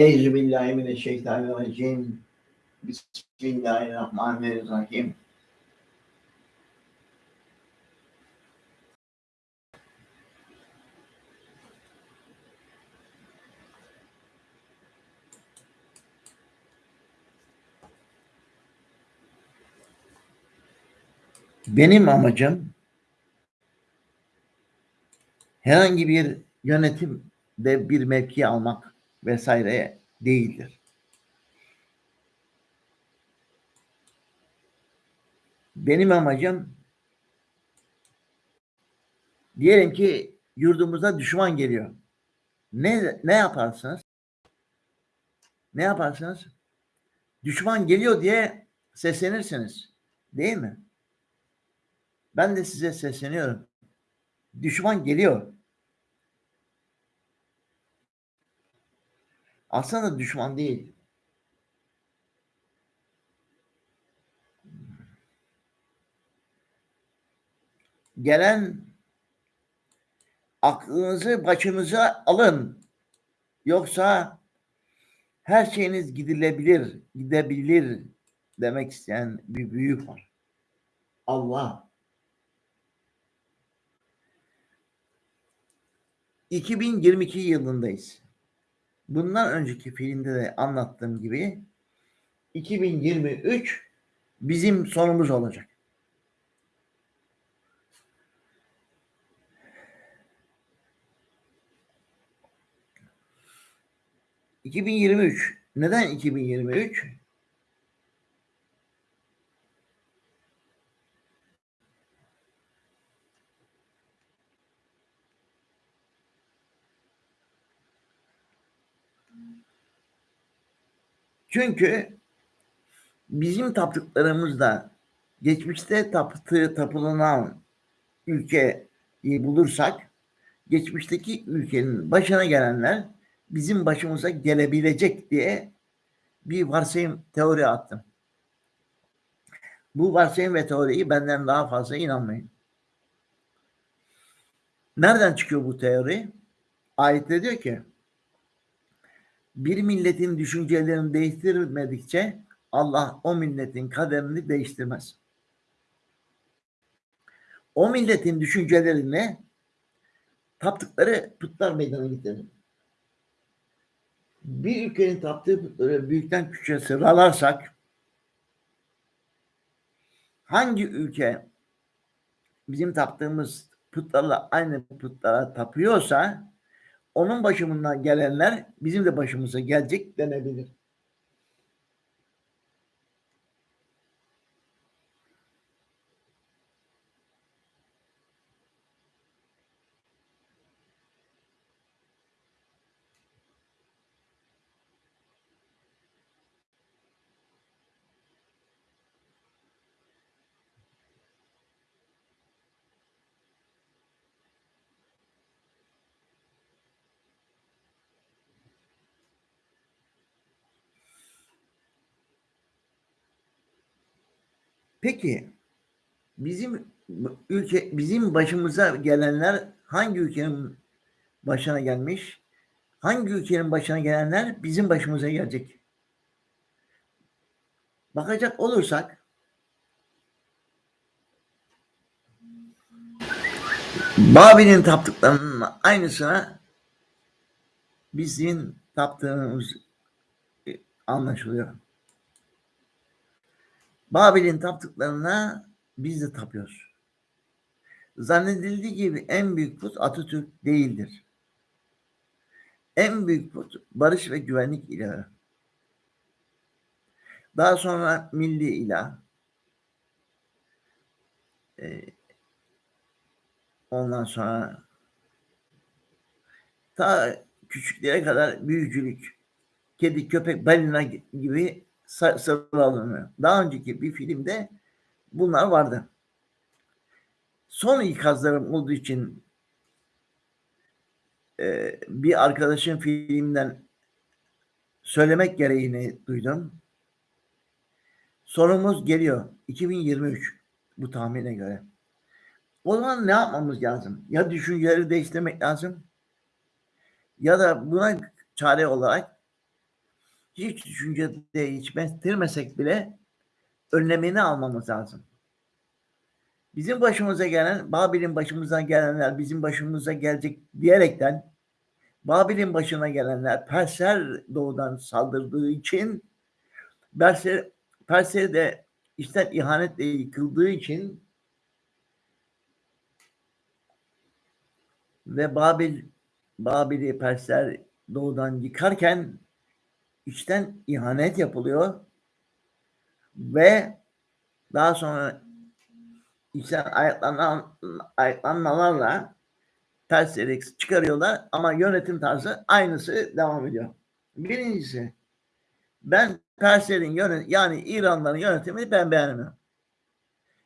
Euzubillahimineşşeytanirracim. Bismillahirrahmanirrahim. Benim amacım herhangi bir yönetimde bir mevki almak vesaire değildir. Benim amacım diyelim ki yurdumuza düşman geliyor. Ne ne yaparsınız? Ne yaparsınız? Düşman geliyor diye seslenirsiniz. Değil mi? Ben de size sesleniyorum. Düşman geliyor. Aslında düşman değil. Gelen aklınızı başınıza alın. Yoksa her şeyiniz gidilebilir, gidebilir demek isteyen bir büyük var. Allah. 2022 yılındayız. Bundan önceki filmde de anlattığım gibi 2023 bizim sonumuz olacak. ...2023. Neden 2023? Çünkü bizim taptıklarımızda geçmişte taptığı tapılan ülkeyi bulursak geçmişteki ülkenin başına gelenler bizim başımıza gelebilecek diye bir varsayım teori attım. Bu varsayım ve teoriyi benden daha fazla inanmayın. Nereden çıkıyor bu teori? Ayette diyor ki bir milletin düşüncelerini değiştirmedikçe Allah o milletin kaderini değiştirmez. O milletin düşüncelerini taptıkları putlar meydana getirir. Bir ülkenin taptığı putları büyükten küçüğe sıralarsak hangi ülke bizim taptığımız putlarla aynı putlara tapıyorsa onun başımından gelenler bizim de başımıza gelecek denebilir. Peki bizim ülke bizim başımıza gelenler hangi ülkenin başına gelmiş? Hangi ülkenin başına gelenler bizim başımıza gelecek? Bakacak olursak Babil'in taptıklarının aynısına bizim taptığımız anlaşılıyor. Babil'in taptıklarına biz de tapıyoruz. Zannedildiği gibi en büyük put Atatürk değildir. En büyük put barış ve güvenlik ilahı. Daha sonra milli ilah. Ee, ondan sonra ta küçüklere kadar büyücülük, kedi, köpek, balina gibi sıralanıyor. Daha önceki bir filmde bunlar vardı. Son ikazlarım olduğu için e, bir arkadaşın filmden söylemek gereğini duydum. Sorumuz geliyor. 2023 bu tahmine göre. O zaman ne yapmamız lazım? Ya düşünceleri değiştirmek lazım ya da buna çare olarak hiç düşüncede hiç bestirmesek bile önlemini almamız lazım. Bizim başımıza gelen, Babil'in başımıza gelenler bizim başımıza gelecek diyerekten Babil'in başına gelenler Persler doğudan saldırdığı için Persler, Persler de işten ihanetle yıkıldığı için ve Babil Babil'i Persler doğudan yıkarken içten ihanet yapılıyor ve daha sonra içten ayaklanma, ayaklanmalarla Persleri çıkarıyorlar ama yönetim tarzı aynısı devam ediyor. Birincisi ben Perslerin yönet yani İranların yönetimini ben beğenmiyorum.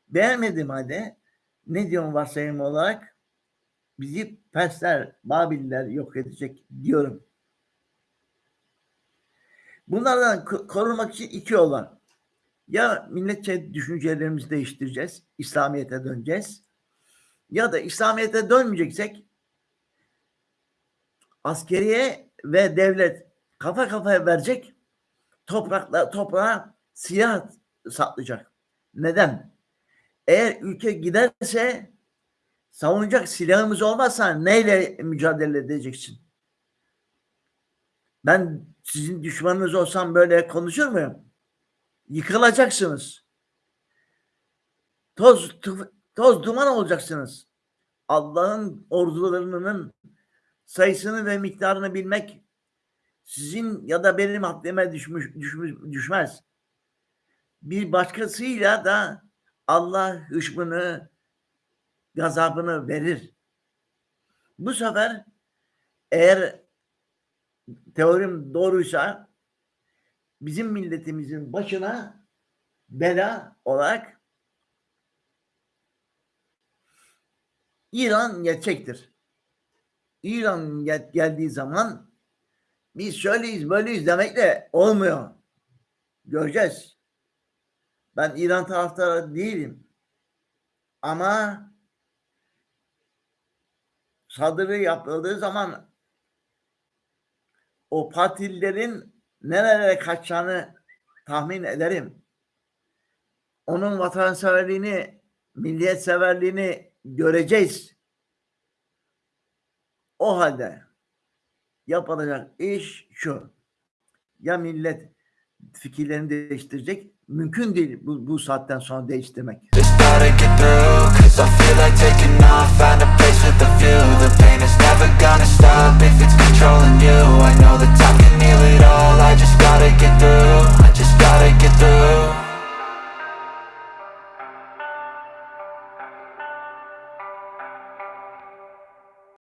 Beğenmediğim halde ne diyorum varsayım olarak bizi Persler, Babiller yok edecek diyorum. Bunlardan korunmak için iki yol var. Ya milletçe düşüncelerimizi değiştireceğiz, İslamiyet'e döneceğiz. Ya da İslamiyet'e dönmeyeceksek askeriye ve devlet kafa kafaya verecek toprakla toprağa silah satlayacak. Neden? Eğer ülke giderse savunacak silahımız olmazsa neyle mücadele edeceksin? Ben sizin düşmanınız olsam böyle konuşur muyum? Yıkılacaksınız. Toz, toz duman olacaksınız. Allah'ın ordularının sayısını ve miktarını bilmek sizin ya da benim haddime düşmüş, düşmüş, düşmez. Bir başkasıyla da Allah hışmını, gazabını verir. Bu sefer eğer teorim doğruysa bizim milletimizin başına bela olarak İran geçecektir. İran gel geldiği zaman biz şöyleyiz böyleyiz demekle olmuyor. Göreceğiz. Ben İran taraftarı değilim. Ama saldırı yapıldığı zaman o partililerin nerelere kaçacağını tahmin ederim. Onun vatanseverliğini, milliyetseverliğini göreceğiz. O halde yapılacak iş şu. Ya millet fikirlerini değiştirecek. Mümkün değil bu, bu saatten sonra değiştirmek.